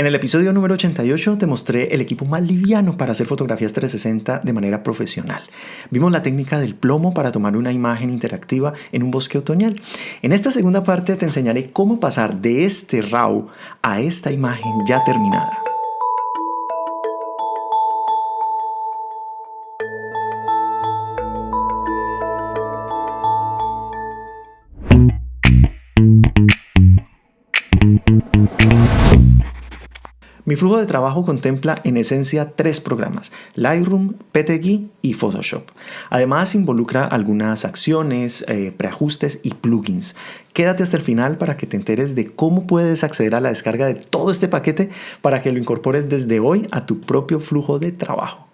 En el episodio número 88 te mostré el equipo más liviano para hacer fotografías 360 de manera profesional. Vimos la técnica del plomo para tomar una imagen interactiva en un bosque otoñal. En esta segunda parte te enseñaré cómo pasar de este RAW a esta imagen ya terminada. Mi flujo de trabajo contempla en esencia tres programas, Lightroom, PTGui y Photoshop. Además involucra algunas acciones, eh, preajustes y plugins. Quédate hasta el final para que te enteres de cómo puedes acceder a la descarga de todo este paquete para que lo incorpores desde hoy a tu propio flujo de trabajo.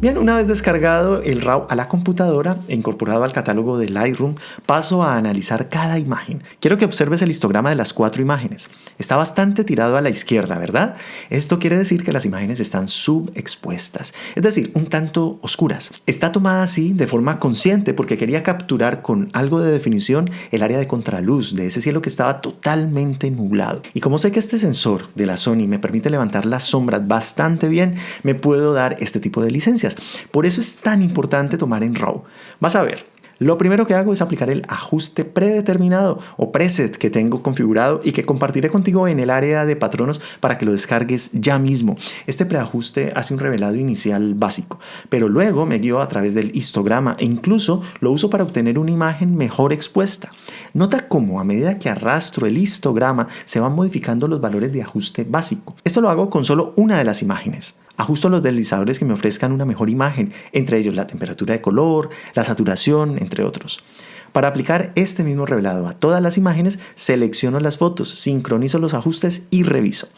Bien, una vez descargado el RAW a la computadora e incorporado al catálogo de Lightroom, paso a analizar cada imagen. Quiero que observes el histograma de las cuatro imágenes. Está bastante tirado a la izquierda, ¿verdad? Esto quiere decir que las imágenes están subexpuestas, es decir, un tanto oscuras. Está tomada así de forma consciente porque quería capturar con algo de definición el área de contraluz de ese cielo que estaba totalmente nublado. Y como sé que este sensor de la Sony me permite levantar las sombras bastante bien, me puedo dar este tipo de licencias. Por eso es tan importante tomar en RAW. Vas a ver, lo primero que hago es aplicar el ajuste predeterminado o preset que tengo configurado y que compartiré contigo en el área de patronos para que lo descargues ya mismo. Este preajuste hace un revelado inicial básico, pero luego me guío a través del histograma e incluso lo uso para obtener una imagen mejor expuesta. Nota cómo a medida que arrastro el histograma se van modificando los valores de ajuste básico. Esto lo hago con solo una de las imágenes. Ajusto los deslizadores que me ofrezcan una mejor imagen, entre ellos la temperatura de color, la saturación, entre otros. Para aplicar este mismo revelado a todas las imágenes, selecciono las fotos, sincronizo los ajustes y reviso.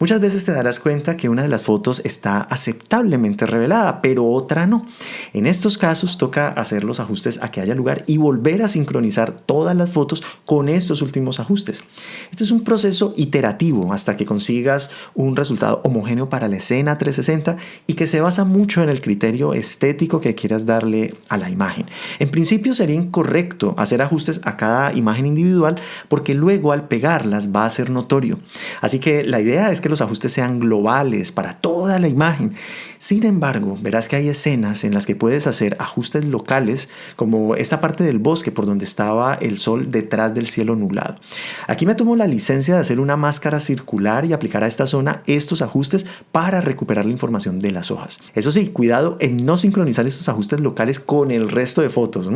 Muchas veces te darás cuenta que una de las fotos está aceptablemente revelada, pero otra no. En estos casos toca hacer los ajustes a que haya lugar y volver a sincronizar todas las fotos con estos últimos ajustes. Este es un proceso iterativo hasta que consigas un resultado homogéneo para la escena 360 y que se basa mucho en el criterio estético que quieras darle a la imagen. En principio sería incorrecto hacer ajustes a cada imagen individual porque luego al pegarlas va a ser notorio. Así que la idea es que los ajustes sean globales para toda la imagen. Sin embargo, verás que hay escenas en las que puedes hacer ajustes locales, como esta parte del bosque por donde estaba el sol detrás del cielo nublado. Aquí me tomo la licencia de hacer una máscara circular y aplicar a esta zona estos ajustes para recuperar la información de las hojas. Eso sí, cuidado en no sincronizar estos ajustes locales con el resto de fotos.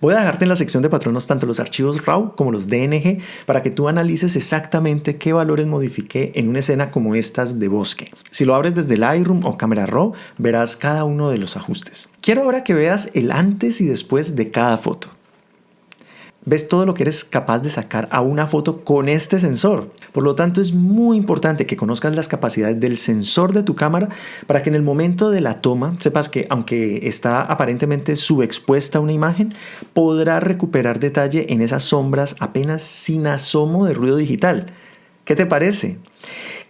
Voy a dejarte en la sección de patronos tanto los archivos RAW como los DNG para que tú analices exactamente qué valores modifiqué en una escena como estas de bosque. Si lo abres desde Lightroom o Camera Raw, verás cada uno de los ajustes. Quiero ahora que veas el antes y después de cada foto. Ves todo lo que eres capaz de sacar a una foto con este sensor. Por lo tanto, es muy importante que conozcas las capacidades del sensor de tu cámara para que en el momento de la toma sepas que aunque está aparentemente subexpuesta una imagen, podrá recuperar detalle en esas sombras apenas sin asomo de ruido digital. ¿Qué te parece?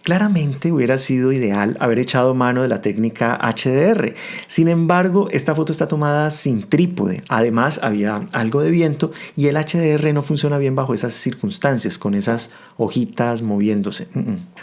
Claramente hubiera sido ideal haber echado mano de la técnica HDR. Sin embargo, esta foto está tomada sin trípode. Además, había algo de viento y el HDR no funciona bien bajo esas circunstancias, con esas hojitas moviéndose.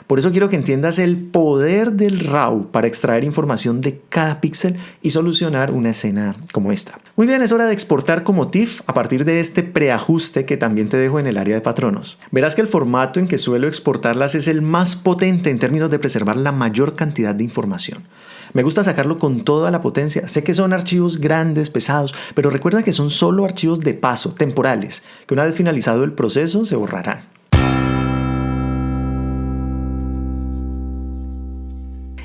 Por eso quiero que entiendas el poder del RAW para extraer información de cada píxel y solucionar una escena como esta. Muy bien, es hora de exportar como TIFF a partir de este preajuste que también te dejo en el área de patronos. Verás que el formato en que suelo exportarlas es el más potente en términos de preservar la mayor cantidad de información. Me gusta sacarlo con toda la potencia. Sé que son archivos grandes, pesados, pero recuerda que son solo archivos de paso, temporales, que una vez finalizado el proceso se borrarán.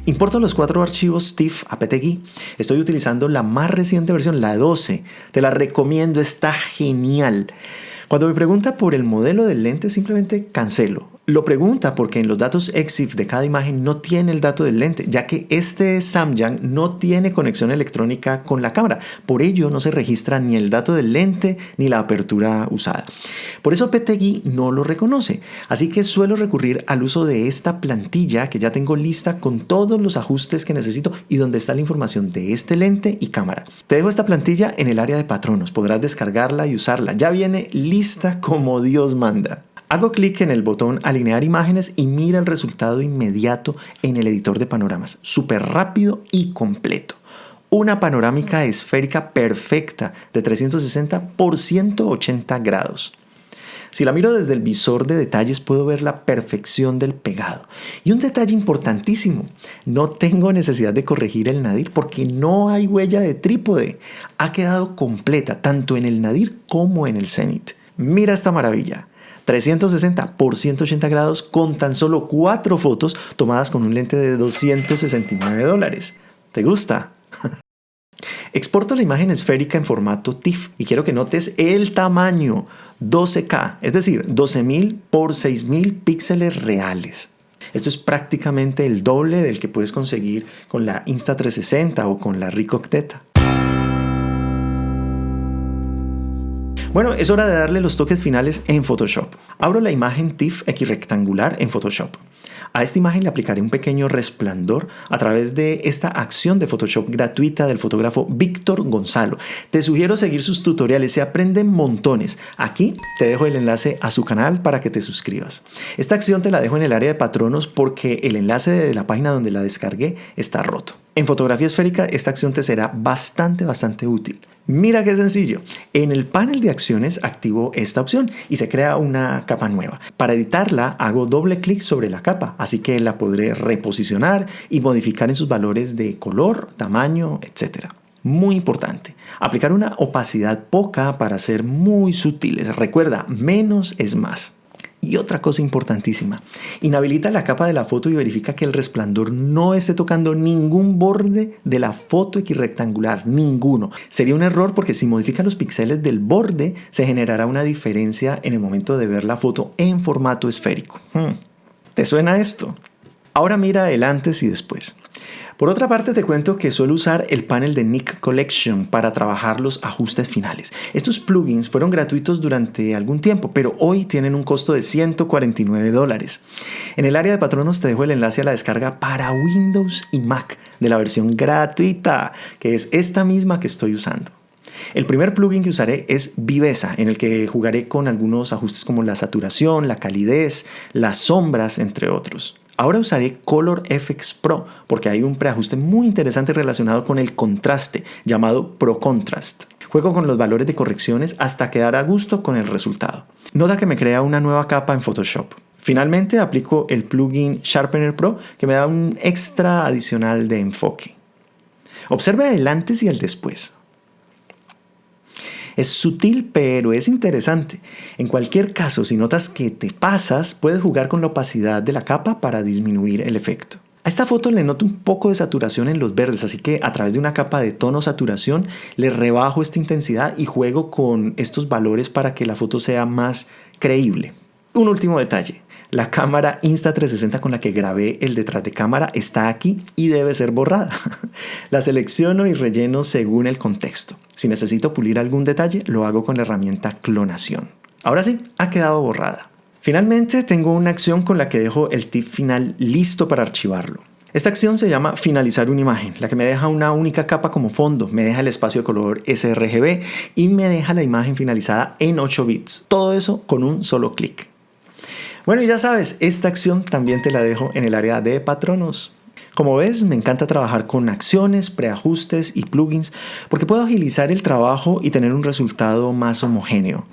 Importo los cuatro archivos TIFF APTGui. Estoy utilizando la más reciente versión, la 12. Te la recomiendo, está genial. Cuando me pregunta por el modelo del lente, simplemente cancelo. Lo pregunta porque en los datos EXIF de cada imagen no tiene el dato del lente, ya que este Samyang no tiene conexión electrónica con la cámara. Por ello no se registra ni el dato del lente ni la apertura usada. Por eso PTGui no lo reconoce. Así que suelo recurrir al uso de esta plantilla que ya tengo lista con todos los ajustes que necesito y donde está la información de este lente y cámara. Te dejo esta plantilla en el área de patronos. Podrás descargarla y usarla. Ya viene lista como Dios manda. Hago clic en el botón alinear imágenes y mira el resultado inmediato en el editor de panoramas, súper rápido y completo. Una panorámica esférica perfecta de 360 por 180 grados. Si la miro desde el visor de detalles puedo ver la perfección del pegado. Y un detalle importantísimo, no tengo necesidad de corregir el nadir porque no hay huella de trípode. Ha quedado completa tanto en el nadir como en el cenit. Mira esta maravilla. 360 por 180 grados con tan solo 4 fotos tomadas con un lente de 269 dólares. ¿Te gusta? Exporto la imagen esférica en formato TIFF y quiero que notes el tamaño 12K, es decir, 12.000 por 6.000 píxeles reales. Esto es prácticamente el doble del que puedes conseguir con la Insta360 o con la Ricoh Theta. Bueno, es hora de darle los toques finales en Photoshop. Abro la imagen TIFF equirrectangular en Photoshop. A esta imagen le aplicaré un pequeño resplandor a través de esta acción de Photoshop gratuita del fotógrafo Víctor Gonzalo. Te sugiero seguir sus tutoriales, se aprenden montones. Aquí te dejo el enlace a su canal para que te suscribas. Esta acción te la dejo en el área de patronos porque el enlace de la página donde la descargué está roto. En fotografía esférica esta acción te será bastante, bastante útil. Mira qué sencillo. En el panel de acciones activo esta opción y se crea una capa nueva. Para editarla hago doble clic sobre la capa, así que la podré reposicionar y modificar en sus valores de color, tamaño, etc. Muy importante, aplicar una opacidad poca para ser muy sutiles. Recuerda, menos es más. Y otra cosa importantísima, inhabilita la capa de la foto y verifica que el resplandor no esté tocando ningún borde de la foto equirrectangular, ninguno. Sería un error porque si modifica los píxeles del borde se generará una diferencia en el momento de ver la foto en formato esférico. Hmm. ¿Te suena esto? Ahora mira el antes y después. Por otra parte te cuento que suelo usar el panel de Nick Collection para trabajar los ajustes finales. Estos plugins fueron gratuitos durante algún tiempo, pero hoy tienen un costo de 149 dólares. En el área de patronos te dejo el enlace a la descarga para Windows y Mac de la versión gratuita, que es esta misma que estoy usando. El primer plugin que usaré es Viveza, en el que jugaré con algunos ajustes como la saturación, la calidez, las sombras, entre otros. Ahora usaré Color FX Pro porque hay un preajuste muy interesante relacionado con el contraste llamado Pro Contrast. Juego con los valores de correcciones hasta quedar a gusto con el resultado. Nota que me crea una nueva capa en Photoshop. Finalmente aplico el plugin Sharpener Pro que me da un extra adicional de enfoque. Observe el antes y el después. Es sutil, pero es interesante. En cualquier caso, si notas que te pasas, puedes jugar con la opacidad de la capa para disminuir el efecto. A esta foto le noto un poco de saturación en los verdes, así que a través de una capa de tono saturación le rebajo esta intensidad y juego con estos valores para que la foto sea más creíble. Un último detalle. La cámara Insta360 con la que grabé el detrás de cámara está aquí y debe ser borrada. la selecciono y relleno según el contexto. Si necesito pulir algún detalle, lo hago con la herramienta clonación. Ahora sí, ha quedado borrada. Finalmente, tengo una acción con la que dejo el tip final listo para archivarlo. Esta acción se llama finalizar una imagen, la que me deja una única capa como fondo, me deja el espacio de color sRGB y me deja la imagen finalizada en 8 bits. Todo eso con un solo clic. Bueno, y ya sabes, esta acción también te la dejo en el área de patronos. Como ves, me encanta trabajar con acciones, preajustes y plugins porque puedo agilizar el trabajo y tener un resultado más homogéneo.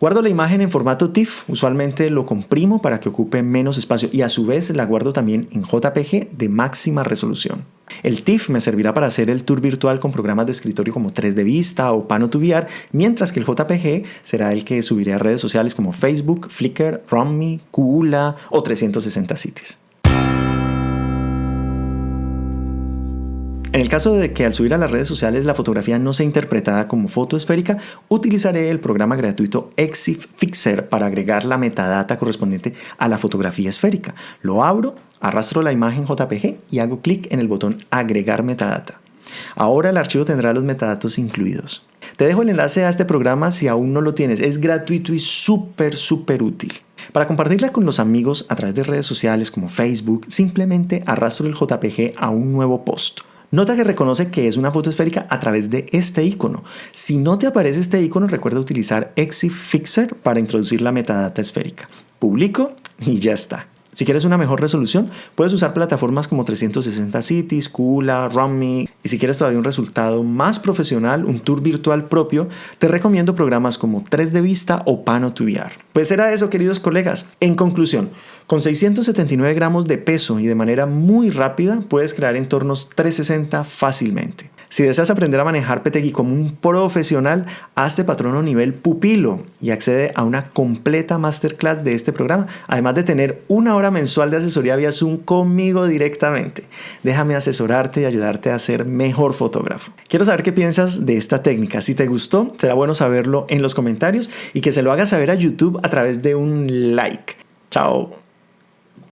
Guardo la imagen en formato TIFF, usualmente lo comprimo para que ocupe menos espacio y a su vez la guardo también en JPG de máxima resolución. El TIFF me servirá para hacer el tour virtual con programas de escritorio como 3D Vista o Pano mientras que el JPG será el que subiré a redes sociales como Facebook, Flickr, Romme, Kula o 360 Cities. En el caso de que al subir a las redes sociales la fotografía no sea interpretada como foto esférica, utilizaré el programa gratuito Exif Fixer para agregar la metadata correspondiente a la fotografía esférica. Lo abro, arrastro la imagen JPG y hago clic en el botón Agregar metadata. Ahora el archivo tendrá los metadatos incluidos. Te dejo el enlace a este programa si aún no lo tienes. Es gratuito y súper, súper útil. Para compartirla con los amigos a través de redes sociales como Facebook, simplemente arrastro el JPG a un nuevo post. Nota que reconoce que es una foto esférica a través de este icono. Si no te aparece este icono, recuerda utilizar Exif Fixer para introducir la metadata esférica. publico y ya está. Si quieres una mejor resolución, puedes usar plataformas como 360 Cities, Kula, Rummy. Y si quieres todavía un resultado más profesional, un tour virtual propio, te recomiendo programas como 3D Vista o Pano 2 VR. Pues era eso, queridos colegas. En conclusión, con 679 gramos de peso y de manera muy rápida, puedes crear entornos 360 fácilmente. Si deseas aprender a manejar PTGui como un profesional, hazte patrono nivel pupilo y accede a una completa masterclass de este programa, además de tener una hora mensual de asesoría vía Zoom conmigo directamente. Déjame asesorarte y ayudarte a ser mejor fotógrafo. Quiero saber qué piensas de esta técnica. Si te gustó, será bueno saberlo en los comentarios y que se lo hagas saber a YouTube a través de un like. Chao.